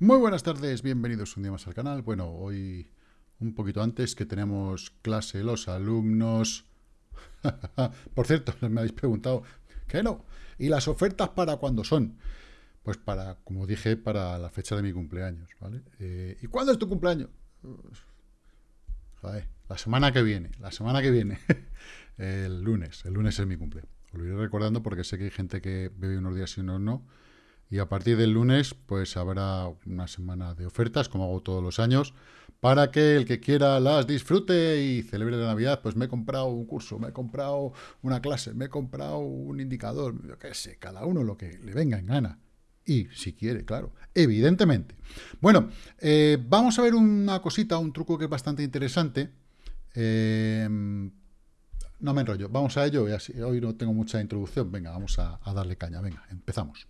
Muy buenas tardes, bienvenidos un día más al canal. Bueno, hoy un poquito antes que tenemos clase los alumnos. Por cierto, me habéis preguntado, ¿qué no? ¿Y las ofertas para cuándo son? Pues para, como dije, para la fecha de mi cumpleaños. Eh, ¿Y cuándo es tu cumpleaños? Joder, la semana que viene, la semana que viene. el lunes, el lunes es mi cumple. Os lo iré recordando porque sé que hay gente que bebe unos días y unos no. Y a partir del lunes, pues habrá una semana de ofertas, como hago todos los años, para que el que quiera las disfrute y celebre la Navidad, pues me he comprado un curso, me he comprado una clase, me he comprado un indicador, yo qué sé, cada uno lo que le venga en gana. Y si quiere, claro, evidentemente. Bueno, eh, vamos a ver una cosita, un truco que es bastante interesante. Eh, no me enrollo, vamos a ello. Hoy no tengo mucha introducción. Venga, vamos a darle caña. Venga, empezamos.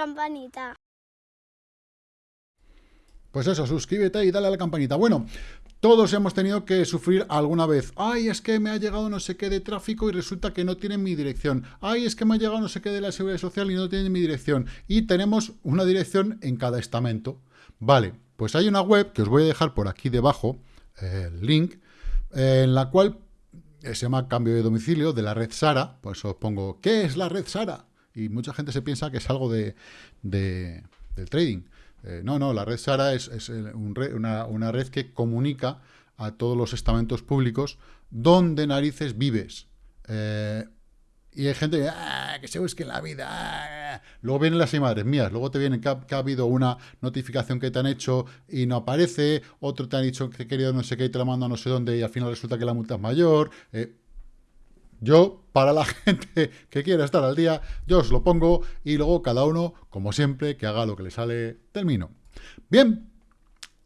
Campanita. Pues eso, suscríbete y dale a la campanita. Bueno, todos hemos tenido que sufrir alguna vez. Ay, es que me ha llegado no sé qué de tráfico y resulta que no tiene mi dirección. Ay, es que me ha llegado no sé qué de la seguridad social y no tiene mi dirección. Y tenemos una dirección en cada estamento. Vale, pues hay una web que os voy a dejar por aquí debajo, el link, en la cual se llama cambio de domicilio de la red Sara. Pues os pongo, ¿qué es la red Sara? Y mucha gente se piensa que es algo de, del trading. Eh, no, no, la red SARA es, una, red que comunica a todos los estamentos públicos donde narices vives. Eh, y hay gente que, ah, que se busque la vida. Ah". Luego vienen las imágenes mías, luego te vienen que ha, habido una notificación que te han hecho y no aparece, otro te han dicho que querido no sé qué y te la mando a no sé dónde y al final resulta que la multa es mayor. Eh, yo, para la gente que quiera estar al día, yo os lo pongo y luego cada uno, como siempre, que haga lo que le sale, termino. Bien,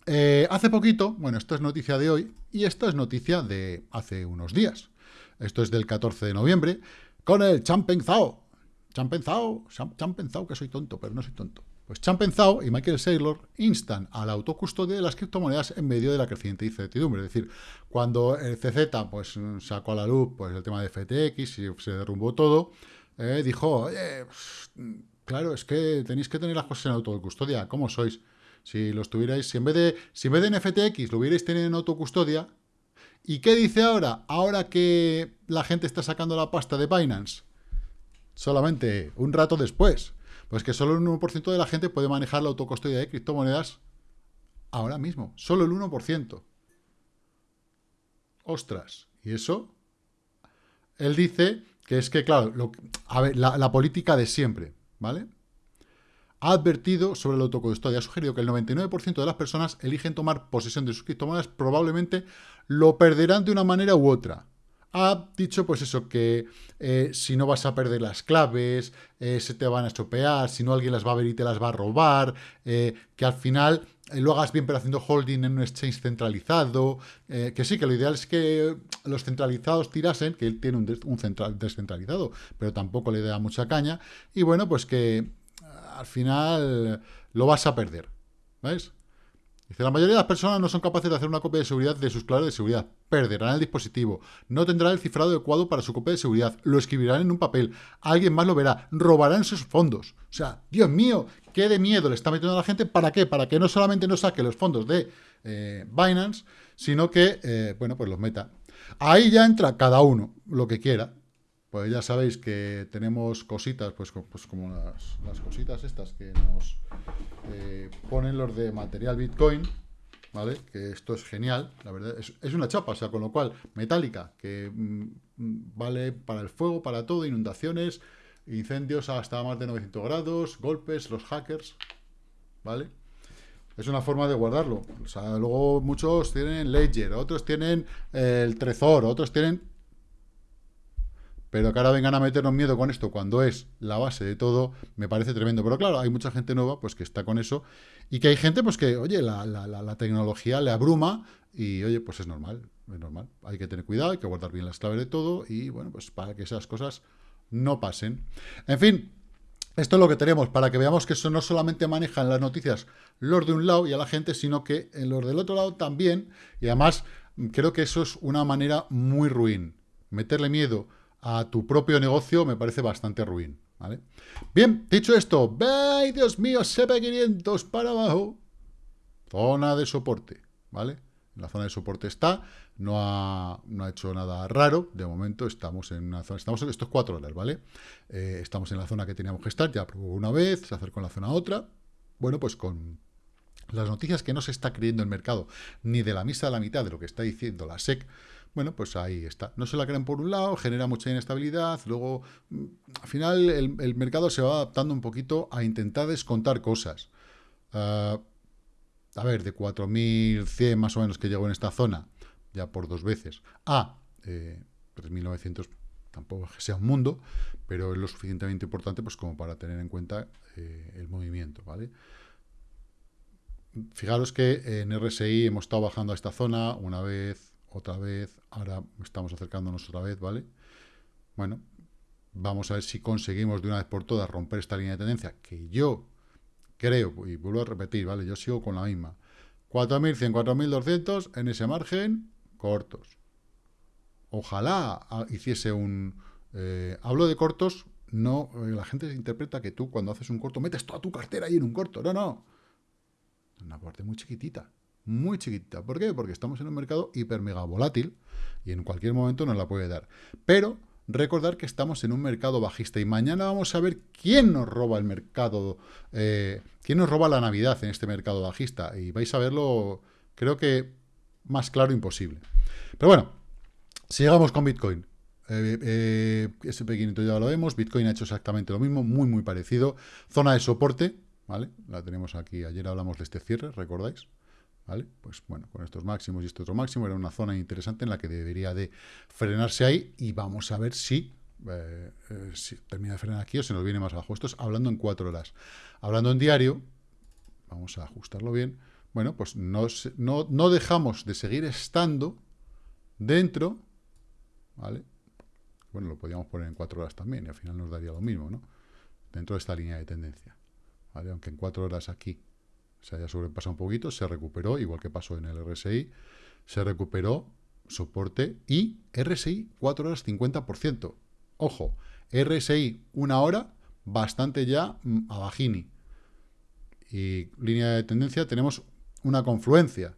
eh, hace poquito, bueno, esto es noticia de hoy y esto es noticia de hace unos días. Esto es del 14 de noviembre, con el Champenzao. Champenzao, Champenzao, que soy tonto, pero no soy tonto. Pues Champenzao y Michael Saylor instan a la autocustodia de las criptomonedas en medio de la creciente incertidumbre. Es decir, cuando el CZ pues, sacó a la luz pues, el tema de FTX y se derrumbó todo, eh, dijo, pues, claro, es que tenéis que tener las cosas en autocustodia. ¿Cómo sois? Si los tuvierais, si en vez de, si en vez de en FTX lo hubierais tenido en autocustodia, ¿y qué dice ahora? Ahora que la gente está sacando la pasta de Binance, solamente un rato después, pues que solo el 1% de la gente puede manejar la autocustodia de criptomonedas ahora mismo. Solo el 1%. Ostras. ¿Y eso? Él dice que es que, claro, a ver, la, política de siempre, ¿vale? Ha advertido sobre la autocustodia, ha sugerido que el 99% de las personas eligen tomar posesión de sus criptomonedas, probablemente lo perderán de una manera u otra ha dicho pues eso, que eh, si no vas a perder las claves, eh, se te van a estropear, si no alguien las va a ver y te las va a robar, eh, que al final lo hagas bien pero haciendo holding en un exchange centralizado, que sí, que lo ideal es que los centralizados tirasen, que él tiene un, un central descentralizado, pero tampoco le da mucha caña, y bueno, pues que al final lo vas a perder, ¿ves? Dice, la mayoría de las personas no son capaces de hacer una copia de seguridad de sus claves de seguridad. Perderán el dispositivo. No tendrán el cifrado adecuado para su copia de seguridad. Lo escribirán en un papel. Alguien más lo verá. Robarán sus fondos. O sea, Dios mío, qué de miedo le está metiendo a la gente. ¿Para qué? Para que no solamente no saque los fondos de eh, Binance, sino que, eh, bueno, pues los meta. Ahí ya entra cada uno, lo que quiera pues ya sabéis que tenemos cositas, pues, pues como las, cositas estas que nos eh, ponen los de material Bitcoin, ¿vale? Que esto es genial, la verdad, es, una chapa, o sea, con lo cual, metálica, que mm, vale para el fuego, para todo, inundaciones, incendios hasta más de 900 grados, golpes, los hackers, ¿vale? Es una forma de guardarlo. Luego muchos tienen Ledger, otros tienen el Trezor, otros tienen pero que ahora vengan a meternos miedo con esto cuando es la base de todo, me parece tremendo. Pero claro, hay mucha gente nueva pues que está con eso y que hay gente pues que, oye, la, tecnología le abruma y, oye, pues es normal, es normal. Hay que tener cuidado, hay que guardar bien las claves de todo y, bueno, pues para que esas cosas no pasen. En fin, esto es lo que tenemos, para que veamos que eso no solamente manejan las noticias los de un lado y a la gente, sino que en los del otro lado también, y además creo que eso es una manera muy ruin. Meterle miedo a tu propio negocio me parece bastante ruin. ¿vale? Bien, dicho esto, ¡ay, Dios mío! CP500 para abajo. Zona de soporte, ¿vale? la zona de soporte está, no ha, no ha, hecho nada raro, de momento estamos en una zona, estamos en estos cuatro horas, ¿vale? Eh, estamos en la zona que teníamos que estar, ya probó una vez, se acercó en la zona a otra, bueno, pues con las noticias que no se está creyendo el mercado, ni de la misa de la mitad de lo que está diciendo la SEC, bueno, pues ahí está. No se la creen por un lado, genera mucha inestabilidad, luego, mm, al final, el, mercado se va adaptando un poquito a intentar descontar cosas. Uh, a ver, de 4.100 más o menos que llegó en esta zona, ya por dos veces, a eh, 3.900, tampoco que sea un mundo, pero es lo suficientemente importante pues como para tener en cuenta eh, el movimiento, ¿vale? Fijaros que en RSI hemos estado bajando a esta zona una vez, otra vez, ahora estamos acercándonos otra vez, ¿vale? Bueno, vamos a ver si conseguimos de una vez por todas romper esta línea de tendencia, que yo creo, y vuelvo a repetir, ¿vale? Yo sigo con la misma. 4.100, 4.200 en ese margen, cortos. Ojalá hiciese un... Eh, hablo de cortos, no... Eh, la gente interpreta que tú cuando haces un corto metes toda tu cartera ahí en un corto. No, no. Una parte muy chiquitita. Muy chiquitita. ¿Por qué? Porque estamos en un mercado hiper mega volátil y en cualquier momento nos la puede dar. Pero recordar que estamos en un mercado bajista y mañana vamos a ver quién nos roba el mercado, eh, quién nos roba la Navidad en este mercado bajista y vais a verlo, creo que más claro imposible. Pero bueno, sigamos con Bitcoin. Eh, eh, SP500 ya lo vemos, Bitcoin ha hecho exactamente lo mismo, muy muy parecido. Zona de soporte, ¿vale? La tenemos aquí, ayer hablamos de este cierre, ¿recordáis? ¿Vale? Pues bueno, con estos máximos y este otro máximo era una zona interesante en la que debería de frenarse ahí y vamos a ver si, eh, eh, si termina de frenar aquí o se nos viene más abajo. Esto es hablando en cuatro horas. Hablando en diario, vamos a ajustarlo bien, bueno, pues no, no, no dejamos de seguir estando dentro, ¿vale? Bueno, lo podríamos poner en cuatro horas también y al final nos daría lo mismo, ¿no? Dentro de esta línea de tendencia, ¿vale? Aunque en cuatro horas aquí se haya sobrepasado un poquito, se recuperó, igual que pasó en el RSI, se recuperó soporte y RSI 4 horas 50%. Ojo, RSI una hora, bastante ya mm, a bajini. Y línea de tendencia tenemos una confluencia,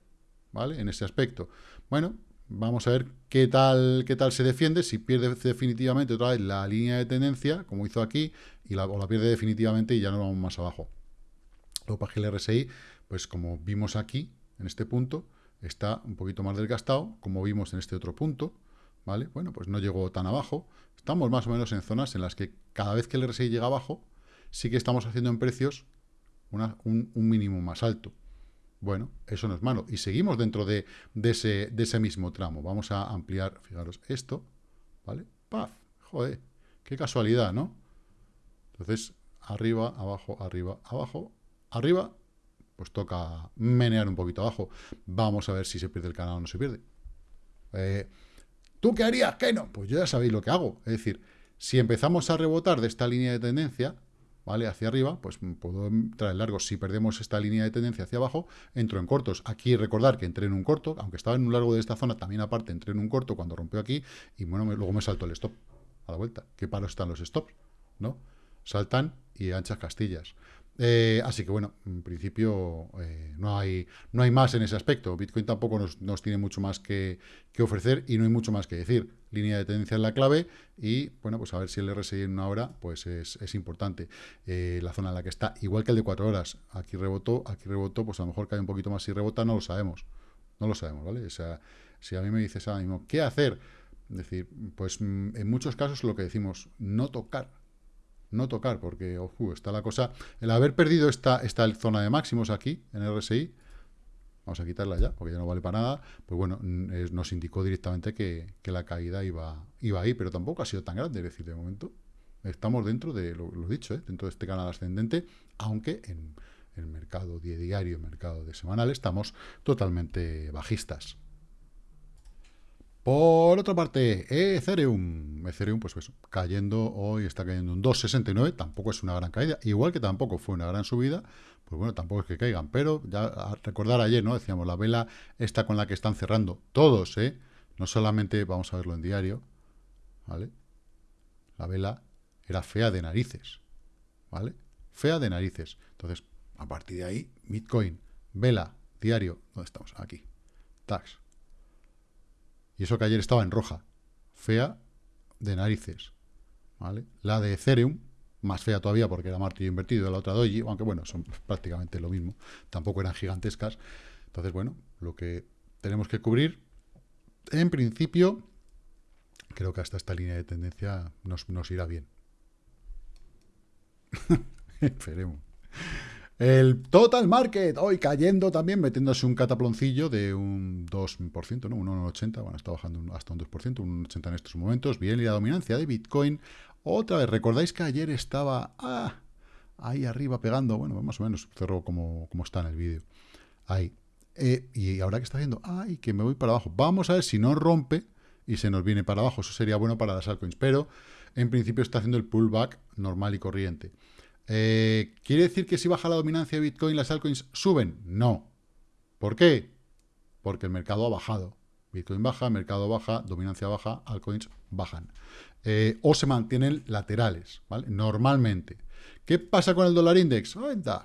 ¿vale? En ese aspecto. Bueno, vamos a ver qué tal, qué tal se defiende, si pierde definitivamente otra vez la línea de tendencia, como hizo aquí, y la, o la pierde definitivamente y ya no vamos más abajo. Luego para el RSI, pues como vimos aquí, en este punto, está un poquito más desgastado, como vimos en este otro punto, ¿vale? Bueno, pues no llegó tan abajo. Estamos más o menos en zonas en las que cada vez que el RSI llega abajo, sí que estamos haciendo en precios un, mínimo más alto. Bueno, eso no es malo. Y seguimos dentro de, ese, de ese mismo tramo. Vamos a ampliar, fijaros, esto, ¿vale? ¡Paf! Joder, qué casualidad, ¿no? Entonces, arriba, abajo, arriba, abajo, arriba, pues toca menear un poquito abajo. Vamos a ver si se pierde el canal o no se pierde. Eh, ¿Tú qué harías? ¿Qué no? Pues yo ya sabéis lo que hago. Es decir, si empezamos a rebotar de esta línea de tendencia, ¿vale? Hacia arriba, pues puedo entrar en largo. Si perdemos esta línea de tendencia hacia abajo, entro en cortos. Aquí recordar que entré en un corto, aunque estaba en un largo de esta zona, también aparte entré en un corto cuando rompió aquí, y bueno, luego me salto el stop a la vuelta. ¿Qué palo están los stops? ¿No? Saltan y anchas castillas. Eh, así que bueno, en principio eh, no, hay, no hay más en ese aspecto. Bitcoin tampoco nos, tiene mucho más que, ofrecer y no hay mucho más que decir. Línea de tendencia es la clave y bueno, pues a ver si el RSI en una hora pues es, importante. Eh, la zona en la que está, igual que el de cuatro horas, aquí rebotó, aquí rebotó, pues a lo mejor cae un poquito más si rebota, no lo sabemos. No lo sabemos, ¿vale? O sea, si a mí me dices ahora mismo, ¿qué hacer? Es decir, pues mm, en muchos casos lo que decimos, no tocar no tocar, porque ojo, está la cosa... El haber perdido esta, esta zona de máximos aquí, en RSI, vamos a quitarla ya, porque ya no vale para nada, pues bueno, nos indicó directamente que, la caída iba, iba ahí, pero tampoco ha sido tan grande, es decir, de momento estamos dentro de, lo, dicho, ¿eh? dentro de este canal ascendente, aunque en el mercado diario, mercado de semanal, estamos totalmente bajistas. Por otra parte, Ethereum. Ethereum, pues eso, cayendo hoy, está cayendo un 2,69, tampoco es una gran caída, igual que tampoco fue una gran subida, pues bueno, tampoco es que caigan, pero ya recordar ayer, ¿no? Decíamos, la vela esta con la que están cerrando todos, ¿eh? No solamente, vamos a verlo en diario, ¿vale? La vela era fea de narices, ¿vale? Fea de narices. Entonces, a partir de ahí, Bitcoin, vela, diario, ¿dónde estamos? Aquí, tax y eso que ayer estaba en roja. Fea de narices. ¿vale? La de Ethereum, más fea todavía porque era martillo invertido, la otra Doji, aunque bueno, son prácticamente lo mismo. Tampoco eran gigantescas. Entonces, bueno, lo que tenemos que cubrir, en principio, creo que hasta esta línea de tendencia nos, nos irá bien. Esperemos. El total market, hoy cayendo también, metiéndose un cataploncillo de un 2%, ¿no? Un 1,80, bueno, está bajando hasta un 2%, un 80 en estos momentos. Bien, y la dominancia de Bitcoin, otra vez, ¿recordáis que ayer estaba ah, ahí arriba pegando? Bueno, más o menos cerró como, como está en el vídeo. Ahí. Eh, y ahora que está haciendo, ay, que me voy para abajo. Vamos a ver si no rompe y se nos viene para abajo. Eso sería bueno para las altcoins, pero en principio está haciendo el pullback normal y corriente. Eh, ¿Quiere decir que si baja la dominancia de Bitcoin, las altcoins suben? No. ¿Por qué? Porque el mercado ha bajado. Bitcoin baja, mercado baja, dominancia baja, altcoins bajan. Eh, o se mantienen laterales, ¿vale? Normalmente. ¿Qué pasa con el dólar index?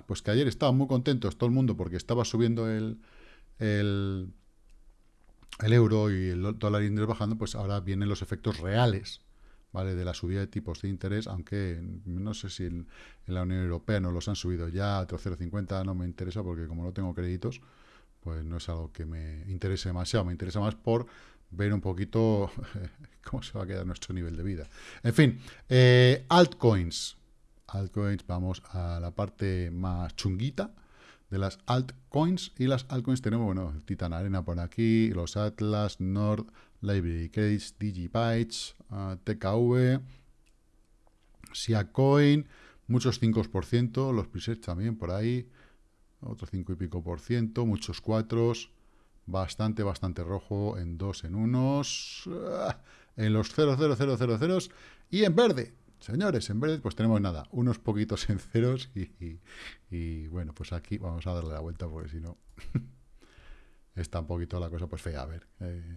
Pues que ayer estaban muy contentos todo el mundo porque estaba subiendo el, el, el euro y el dólar index bajando, pues ahora vienen los efectos reales ¿vale? de la subida de tipos de interés, aunque no sé si en, la Unión Europea no los han subido ya a 0,50, no me interesa porque como no tengo créditos, pues no es algo que me interese demasiado, me interesa más por ver un poquito cómo se va a quedar nuestro nivel de vida. En fin, eh, altcoins. Altcoins, vamos a la parte más chunguita de las altcoins. Y las altcoins tenemos, bueno, Titan Arena por aquí, los Atlas, Nord, Library Credits, Digibytes, uh, TKV, Siacoin, muchos 5%, los presets también por ahí, otros 5 y pico por ciento, muchos 4, bastante, bastante rojo en dos en unos, ah, en los 0,0000 y en verde. Señores, en verde pues tenemos nada, unos poquitos en ceros y, bueno, pues aquí vamos a darle la vuelta porque si no está un poquito la cosa pues fea. A ver, eh,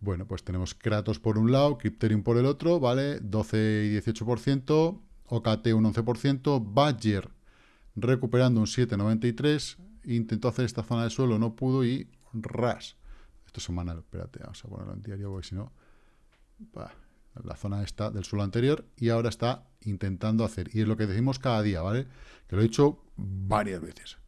bueno, pues tenemos Kratos por un lado, Crypterium por el otro, ¿vale? 12 y 18%, OKT un 11%, Badger recuperando un 7,93%, intentó hacer esta zona de suelo, no pudo y ras. Esto es semanal, espérate, vamos a ponerlo en diario porque si no... la zona está del suelo anterior y ahora está intentando hacer. Y es lo que decimos cada día, ¿vale? Que lo he dicho varias veces.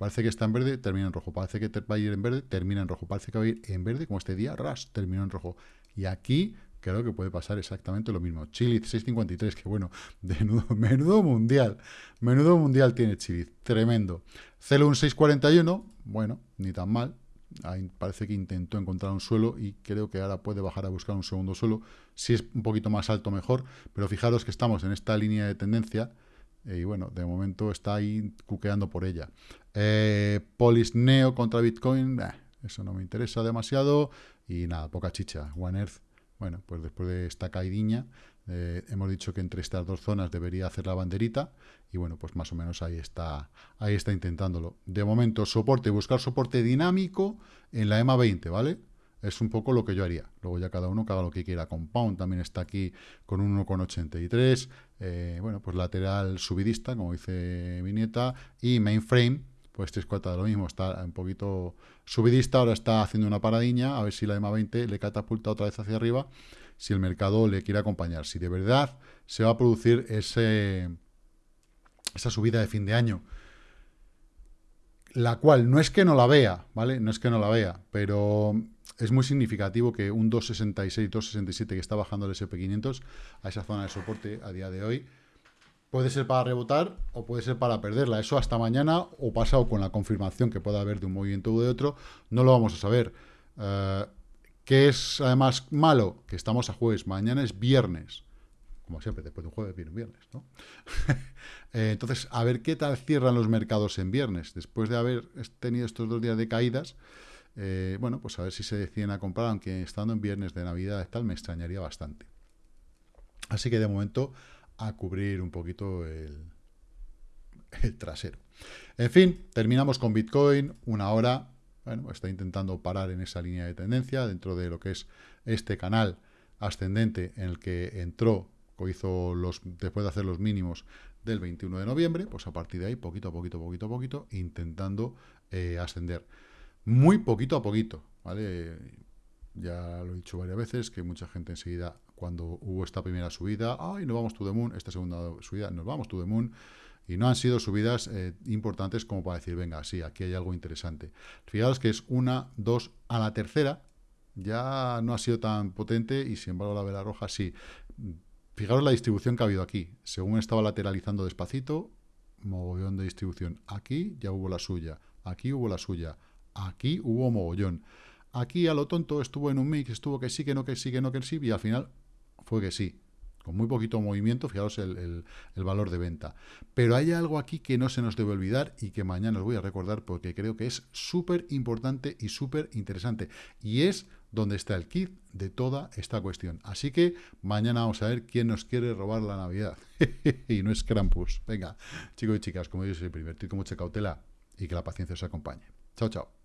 Parece que está en verde, termina en rojo. Parece que va a ir en verde, termina en rojo. Parece que va a ir en verde, como este día, ras, terminó en rojo. Y aquí creo que puede pasar exactamente lo mismo. Chile 653, que bueno, menudo, mundial. Menudo mundial tiene Chile, tremendo. Celum 641, bueno, ni tan mal. Parece que intentó encontrar un suelo y creo que ahora puede bajar a buscar un segundo suelo. Si es un poquito más alto, mejor. Pero fijaros que estamos en esta línea de tendencia y bueno, de momento está ahí cuqueando por ella. Eh, Polis Neo contra Bitcoin, eso no me interesa demasiado. Y nada, poca chicha. One Earth, bueno, pues después de esta caidiña, eh, hemos dicho que entre estas dos zonas debería hacer la banderita. Y bueno, pues más o menos ahí está, ahí está intentándolo. De momento, soporte, buscar soporte dinámico en la EMA 20, ¿vale? Es un poco lo que yo haría. Luego ya cada uno haga lo que quiera. Compound también está aquí con un 1,83. Eh, bueno, pues lateral subidista, como dice mi nieta. Y mainframe, pues tres cuartas de lo mismo. Está un poquito subidista, ahora está haciendo una paradiña. A ver si la EMA 20 le catapulta otra vez hacia arriba. Si el mercado le quiere acompañar. Si de verdad se va a producir ese, esa subida de fin de año la cual no es que no la vea, ¿vale? No es que no la vea, pero es muy significativo que un 266, 267 que está bajando el SP500 a esa zona de soporte a día de hoy, puede ser para rebotar o puede ser para perderla. Eso hasta mañana o pasado con la confirmación que pueda haber de un movimiento u de otro, no lo vamos a saber. Eh, ¿Qué es además malo? Que estamos a jueves, mañana es viernes. Como siempre, después de un jueves viene un viernes, ¿no? Eh, entonces, a ver qué tal cierran los mercados en viernes. Después de haber tenido estos dos días de caídas, eh, bueno, pues a ver si se deciden a comprar, aunque estando en viernes de Navidad y tal, me extrañaría bastante. Así que de momento a cubrir un poquito el, trasero. En fin, terminamos con Bitcoin, una hora. Bueno, está intentando parar en esa línea de tendencia dentro de lo que es este canal ascendente en el que entró hizo los, después de hacer los mínimos del 21 de noviembre, pues a partir de ahí, poquito a poquito, poquito a poquito, intentando eh, ascender. Muy poquito a poquito, ¿vale? Ya lo he dicho varias veces, que mucha gente enseguida, cuando hubo esta primera subida, ¡ay, nos vamos to the moon! Esta segunda subida, nos vamos to the moon. Y no han sido subidas eh, importantes como para decir, venga, sí, aquí hay algo interesante. Fijaos que es una, dos, a la tercera, ya no ha sido tan potente y sin embargo la vela roja sí. Fijaros la distribución que ha habido aquí. Según estaba lateralizando despacito, mogollón de distribución. Aquí ya hubo la suya, aquí hubo la suya, aquí hubo mogollón. Aquí a lo tonto estuvo en un mix, estuvo que sí, que no, que sí, que no, que sí, y al final fue que sí con muy poquito movimiento, fijaros el, valor de venta. Pero hay algo aquí que no se nos debe olvidar y que mañana os voy a recordar porque creo que es súper importante y súper interesante. Y es donde está el kit de toda esta cuestión. Así que mañana vamos a ver quién nos quiere robar la Navidad. y no es Krampus. Venga, chicos y chicas, como yo soy, invertir con mucha cautela y que la paciencia os acompañe. Chao, chao.